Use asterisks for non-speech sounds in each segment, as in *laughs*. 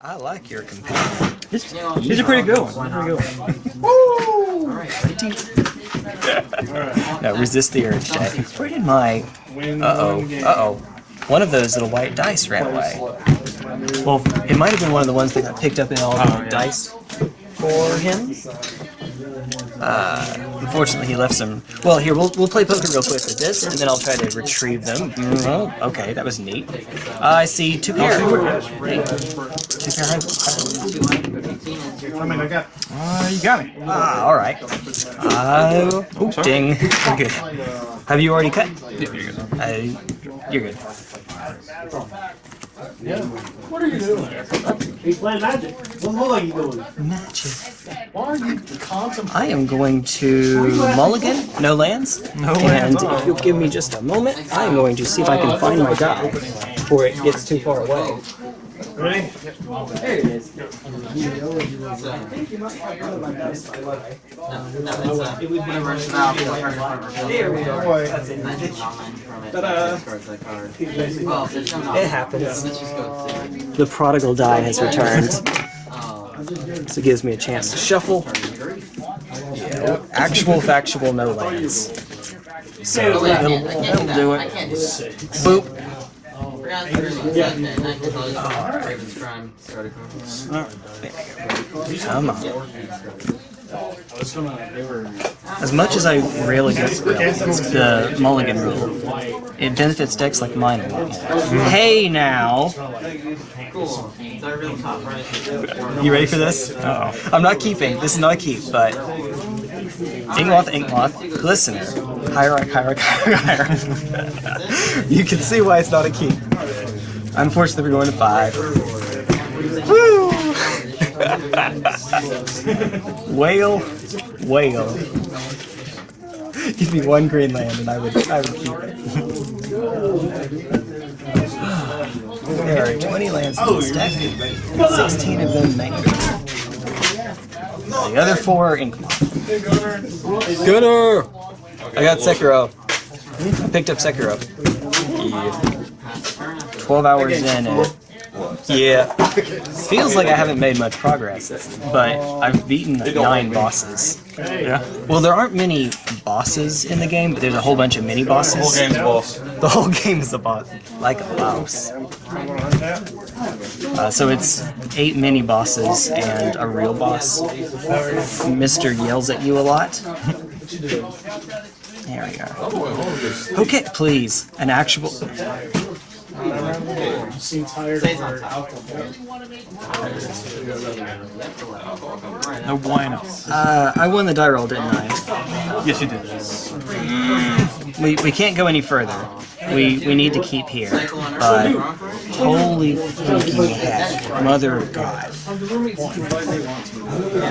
I like your companion. This, these are pretty good ones. These are pretty good ones. No, resist the urge, Jack. Where did my... Uh-oh. Uh-oh. One of those little white dice ran away. Well, it might have been one of the ones that got picked up in all the Oh, yeah. dice for him. Uh, unfortunately, he left some... Well, here, we'll, we'll play poker real quick with this, and then I'll try to retrieve them. Mm, oh, okay, that was neat. Uh, I see two pair. Hey, Two pair. I mean, I got. Uh, you got me. Ah, alright. Uh, oh, ding. You're good. Have you already cut? Yeah, you're good. Uh, you're good. What are you doing? He's playing magic. What the hell are you doing? Magic. Why are you contemplating? I am going to mulligan, no lands. No and lands. if you'll give me just a moment, I am going to see if I can find my die before it gets too far away. Ready? It happens. The prodigal die has returned. So it gives me a chance to shuffle. Yeah, actual factual no lands. So it'll, it'll do it. Boop. Come on. As much as I rarely get the mulligan rule, it benefits decks like mine a lot. Hey now! You ready for this? Uh oh. I'm not keeping. This is not a keep, but Inkmoth, Inkmoth, Glistener, Hierarch, Hierarch, Hierarch. you can see why it's not a keep. Unfortunately, we're going to five. Woo! *laughs* whale, whale. Give me one green land and I would, I would keep it. *laughs* there are 20 lands in this deck, 16 of them main. The other four are. Gunner! I got Sekiro. I picked up Sekiro. Yeah. 12 hours in and yeah. Feels like I haven't made much progress, but I've beaten like nine bosses. Yeah. Well, there aren't many bosses in the game, but there's a whole bunch of mini bosses. The Whole game's boss. The whole *laughs* game is a boss, like a mouse. Uh, so it's eight mini bosses and a real boss. Mister yells at you a lot. *laughs* there we go. Okay, please, an actual. Seem tired of her No bueno. Uh, I won the die roll, didn't I? Yes, you did. We, we can't go any further. We we need to keep here. But holy freaking heck, mother of God.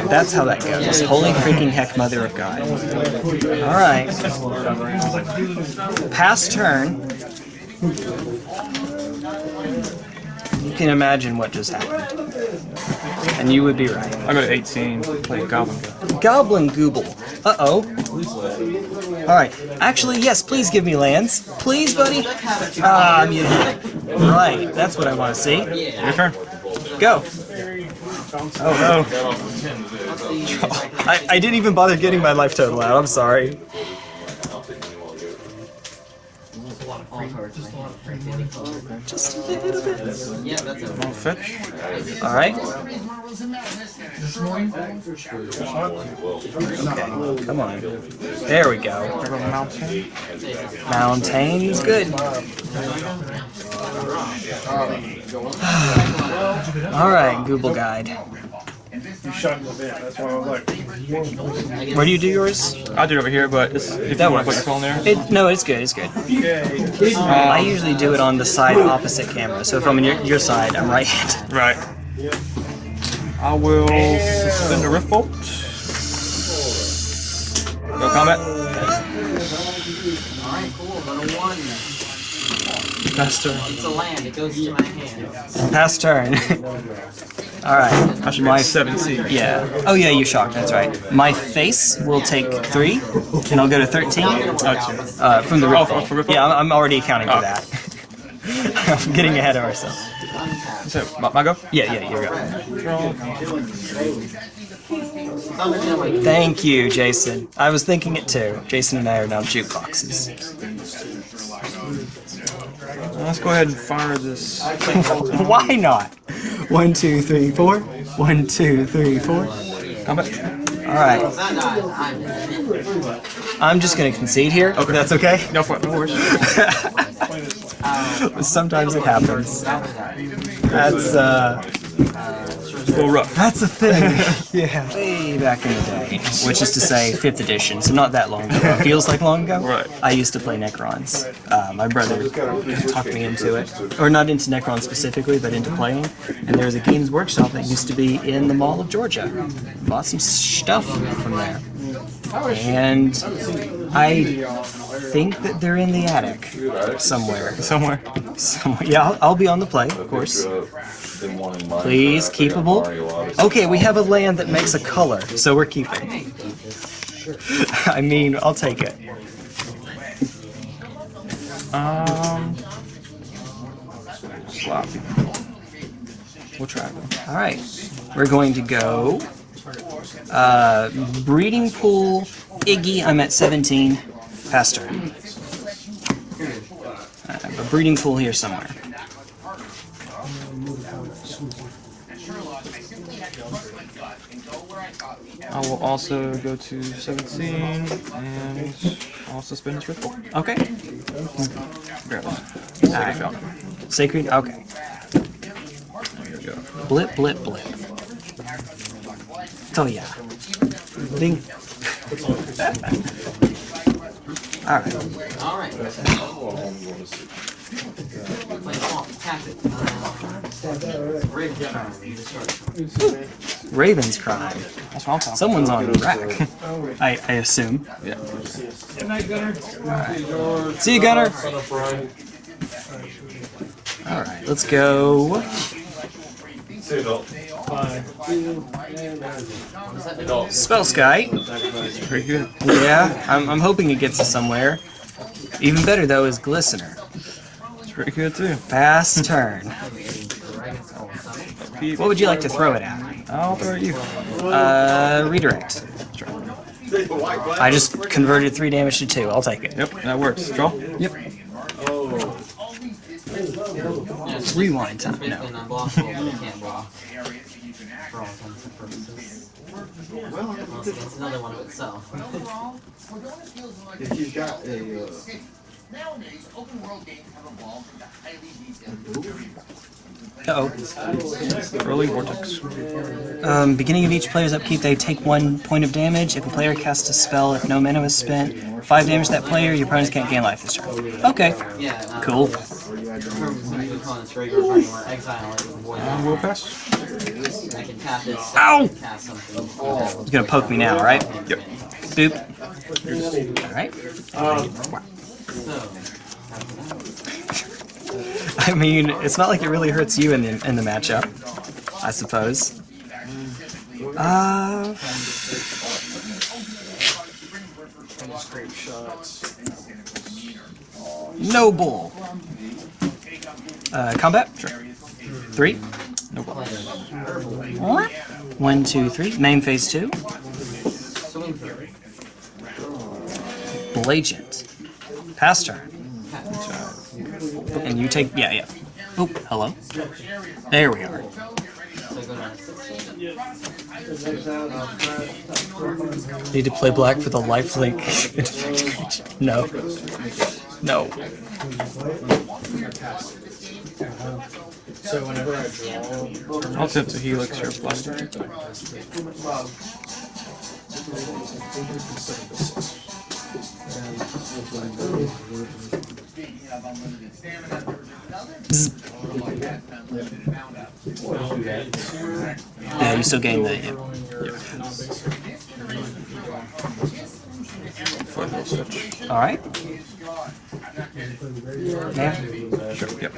That's how that goes. Holy freaking heck, mother of God. Alright. Past turn. You can imagine what just happened. And you would be right. I go to 18. Play Goblin. Go. Goblin Gooble. Uh-oh. Alright. Actually, yes, please give me lands. Please, buddy. Ah, I'm muted. Right, that's what I want to see. Your turn. Go. Oh no. I, I didn't even bother getting my life total out, I'm sorry. Just a lot of little bit. Yeah, I'll fetch. Alright. Okay, come on. There we go. I go Mountain. Mountain's good. *sighs* Alright, Goblin Guide. You shot in the bit. That's why I was like, Where do you do yours? I'll do it over here, but it's, if That you want to put your phone there. It, no, it's good, it's good. okay. I usually do it on the side opposite camera, so if I'm on your, your side, I'm right-handed. *laughs* Right. I will suspend the Rift Bolt. Go combat. Alright, cool. Go to one. Master. It's a land. It goes to my hand. Pass turn. Alright. I should My at 17. Yeah. Oh yeah, you shocked, that's right. My face will take three, and I'll go to 13. Oh, two. Uh, from the Oh, Rift for- Bolt. for Rift Yeah, I'm, I'm already accounting for Oh. that. *laughs* I'm getting ahead of ourselves. So, my, my go? Yeah, yeah, you go. Draw. Thunder Gem, like, Thank you, Jason. I was thinking it too. Jason and I are now jukeboxes. Let's go ahead and fire this. *laughs* Why not? One, two, three, four. One, two, three, four. Combat. All right. I'm just gonna concede here. Okay, that's okay. No, for, no worries. *laughs* Sometimes it happens. That's uh, A little that's a thing. *laughs* yeah, way back in the day, which is to say, fifth edition. So not that long ago. It feels like long ago. Right. I used to play Necrons. Uh, my brother talked me into it, or not into Necrons specifically, but into playing. And there was a Games Workshop that used to be in the Mall of Georgia. Bought some stuff from there. And I think that they're in the attic somewhere. Somewhere. Somewhere. Yeah, I'll, I'll be on the play, of course. Please, keepable. Okay, we have a land that makes a color, so we're keeping. *laughs* I mean, I'll take it. Um. Sloppy. We'll try though. All right, we're going to go. Uh, breeding pool, Iggy. I'm at 17. Pass turn. I have a breeding pool here somewhere. I will also go to 17 and also spin this ripple. Okay. This. All right. Sacred. Okay. There you go. Blip, blip, blip. Oh yeah. Ding. All right. *laughs* Alright. Discard. Raven's crime. That's what I'm talking Someone's on the rack. I, I assume. Yeah. See you, Gunner. All right, let's go. Spellskite. Very good. Yeah, I'm, I'm hoping it gets us somewhere. Even better though is Glistener. It's pretty good too. Fast turn. What would you like to throw it at? I'll throw at you. Uh, redirect. I just converted three damage to two. I'll take it. Yep, that works. Draw. Yep. Rewind time. No. an unblockable, but it can't block. For all intents and purposes. Unless it's another one of itself. If you've got a, uh, Nowadays, open world games have evolved into highly detailed Uh oh. Early vortex. Um, beginning of each player's upkeep, they take one point of damage. If a player casts a spell, if no mana was spent, five damage to that player, your opponents can't gain life this turn. Okay. Cool. Pass. Ow! It's gonna poke me now, right? Yep. Boop. Alright. I mean, it's not like it really hurts you in the, in the matchup, I suppose. Uh, Noble. Uh, combat? Sure. Three. Noble. What? One, two, three. Main phase two. Blagent. Pass turn. And you take. Yeah, yeah. Oh, hello. There we are. So go down to 16. Need to play black for the lifelink. *laughs* no. No. I'll tip to Helix or Blaster. Yeah, you still gain the. Yeah. Switch. All right. Yeah. Sure. Yep.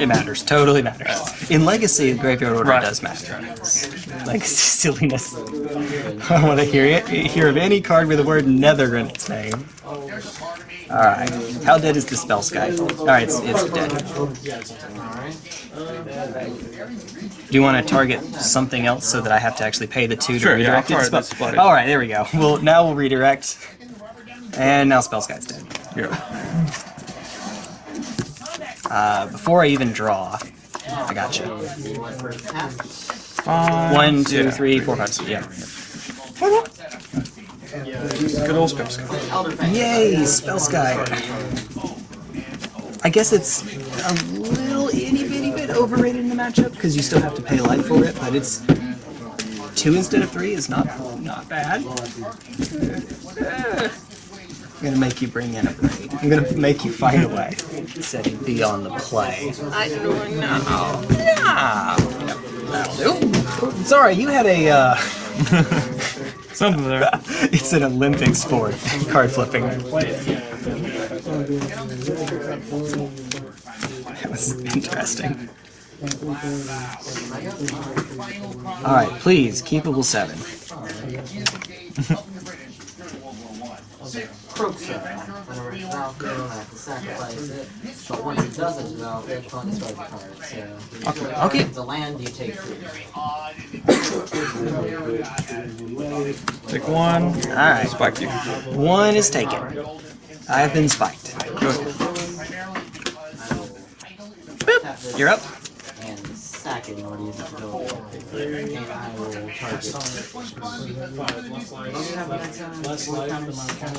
It matters. Totally matters. In Legacy, Graveyard Order Right. does matter. Legacy silliness. I want to hear it. Hear of any card with the word Nether in its name. All Alright. How dead is the Spellskite? Alright, it's, it's dead. Do you want to target something else so that I have to actually pay the two to Sure, yeah, redirect it? target Spell- Alright, there we go. Well, now we'll redirect. And now Spellskite's dead. Yeah. Uh, before I even draw, I gotcha. you. One, two, yeah. three, four, five, six. Yeah. Good old Spellskite. Yay, Spellskite. I guess it's a little itty bitty bit overrated in the matchup because you still have to pay life for it, but it's two instead of three is not not bad. I'm gonna make you bring in a braid. I'm gonna make you find a way. Setting B on the play. I don't know. No. That'll do. Sorry, you had a. Uh, *laughs* Something there. *laughs* it's an Olympic sport, card flipping. That was interesting. Alright, please, keepable 7. Krosa. Whenever it's *laughs* out, you don't have to sacrifice it. But once it doesn't develop, it can't the card. So, Okay, okay. The land, you take three. Take one. Alright, Spike you. one is taken. I have been spiked. Tap this You're up. and sack it in order to use its ability. And I will target.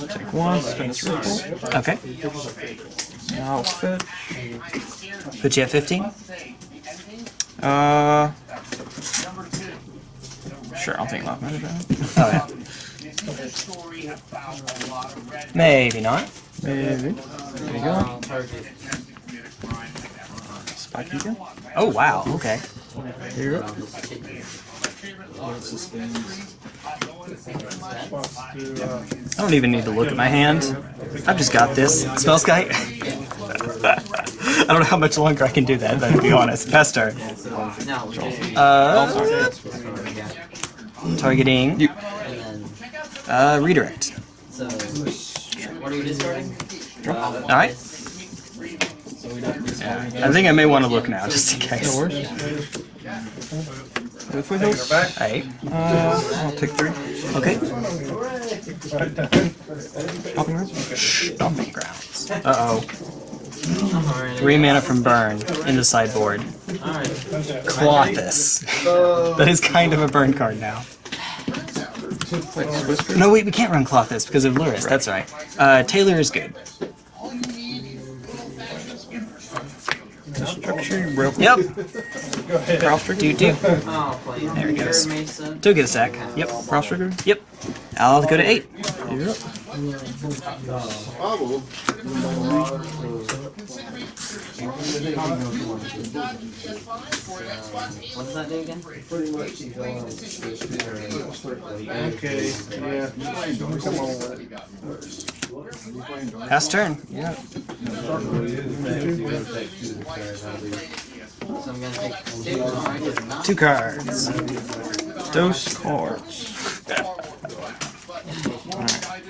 Take one. Spin this ripple. Okay. Now it's fit. Put you at 15. Uh. Sure, I'll take left magic. Oh, yeah. Maybe not. Maybe. There you go. Spike you again. Oh, wow, okay. Here you go. I'll just kick you. I don't even need to look at my hand. I've just got this. Spellskite? *laughs* I don't know how much longer I can do that, but to be honest. Pester. Now, we'll just Uh, yeah. Targeting. You. Uh, redirect. so, what are you discarding? Alright. I think I may want to look now, just in case. No worries. Go for those. Alright. Uh, I'll take three. Okay. Hopping rods. Stomping grounds. Uh-oh. Three mana from burn in the sideboard. Klothys. *laughs* that is kind of a burn card now. No, wait, we can't run Klothys because of Lurrus. That's right. Uh, Taylor is good. Structure. Rope. Yep. Cross. Do do. Oh. There he goes. Get a sack. Yep. Cross trigger. Yep. I'll go to eight. Yep. What does that do again? Okay, yeah. Come on. Pass turn. Yeah. Two cards. Dose cards.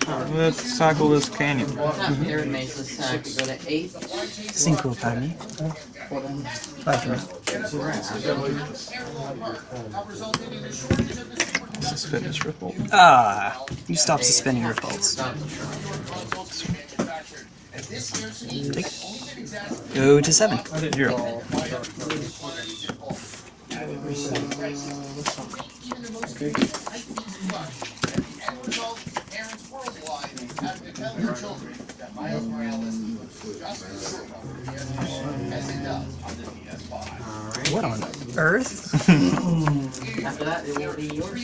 Let's cycle this canyon. Tap Arid Mesa sack. Go to eight. Cinco, pardon me. Five for me. Suspend this ripple. Ah, you stop suspending your faults. Stop the turn. Take it. Go to seven. You're up. Parents worldwide have to tell their children that Miles Morales puts justice as it does on the PS5. What on earth? After that, it will be yours.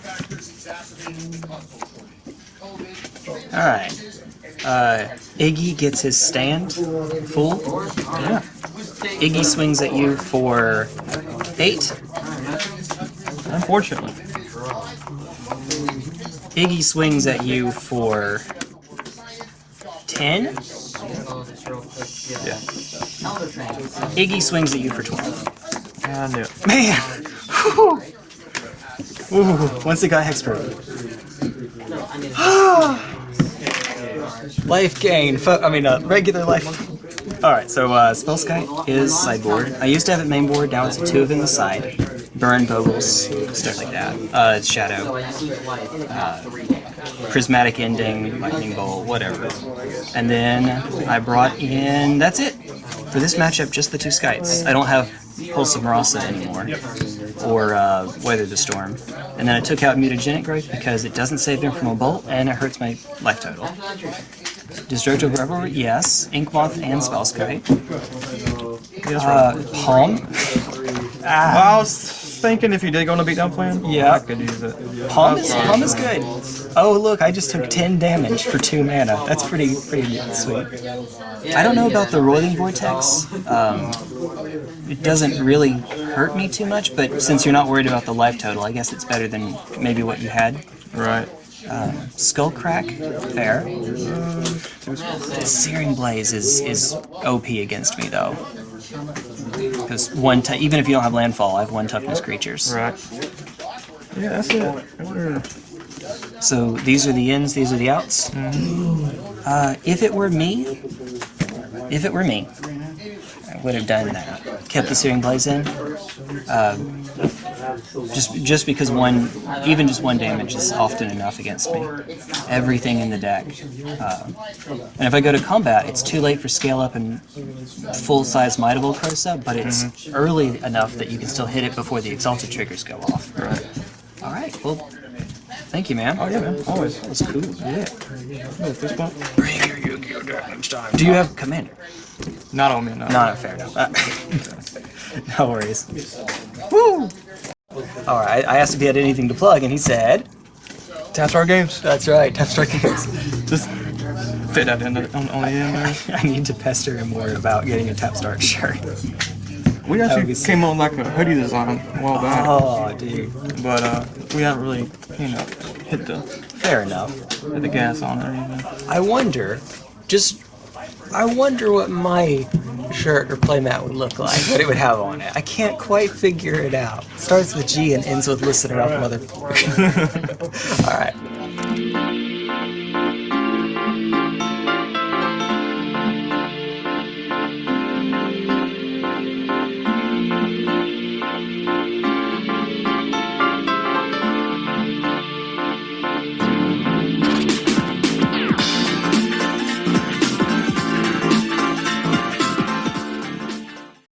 Factors exacerbating the console shortage. COVID, Alright. Uh, Iggy gets his stand full. Yeah. Iggy swings at you for eight. Unfortunately. Iggy swings at you for ten. Oh, just real quick. Yeah. Iggy swings at you for twelve. I knew it. Man! Whew. Ooh, once it got hexproof. No, Life gain. Fo- I mean, uh, regular life. All right, so uh, Spellskite is sideboard. I used to have it mainboard. Now it's two of them aside. Burn, Bogles, stuff like that. Uh, it's Shadow, So I just use life. Uh, three. Prismatic Ending, Lightning Bolt, whatever. And then I brought in. That's it for this matchup. Just the two Skites. I don't have Pulse of Murasa anymore, or uh, Weather the Storm. And then I took out Mutagenic Growth because it doesn't save them from a bolt and it hurts my life total. Destructive Revelry, yes. Inkmoth and Spellskite. Uh, Palm. Well, I was thinking if you did go on a beatdown plan, Yeah. I could use it. Palm is, Palm is good. Oh look, I just took 10 damage for 2 mana. That's pretty pretty sweet. I don't know about the Roiling Vortex. Um, it doesn't really hurt me too much, but since you're not worried about the life total, I guess it's better than maybe what you had. Right. Skull Crack, fair. Searing Blaze is, is OP against me though. Because one, even if you don't have landfall, I have one toughness creatures. Right. Yeah, that's it. Wonder- So these are the ins, these are the outs. Uh, if it were me, if it were me, I would have done that. Kept the Searing Blaze in. Um, just, just because one, even just one damage is often enough against me. Everything in the deck. Um, and if I go to combat, it's too late for scale up and full size Might of Old Krosa, but it's early enough that you can still hit it before the Exalted triggers go off. Right. All right. Well, thank you, man. Oh yeah, man. Always. That's cool. Yeah. No, fist bump. Bring your Yu-Gi-Oh deck next time. Do you have commander? Not on me. No. No, no, fair enough. Uh, *laughs* no worries. Woo! All right. I asked if he had anything to plug, and he said, Tap Star Games. "That's right, Tap Strike Games." Just fit that in the, on, on the there. *laughs* I need to pester him more about getting a Tap Start shirt. We actually came on like a hoodie design a while back, Oh, dude. but uh, we haven't really, you know, hit the Fair enough. hit the gas on it or anything. I wonder, just, I wonder what my shirt or playmat would look like, what it would have on it. I can't quite figure it out. Starts with G and ends with listen up, motherfucker. *laughs* All right.